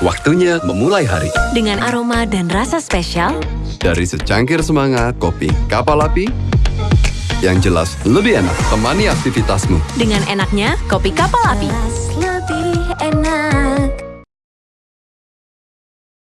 Waktunya memulai hari. Dengan aroma dan rasa spesial, Dari secangkir semangat, kopi kapal api. Yang jelas, lebih enak temani aktivitasmu. dengan enaknya kopi kapal api.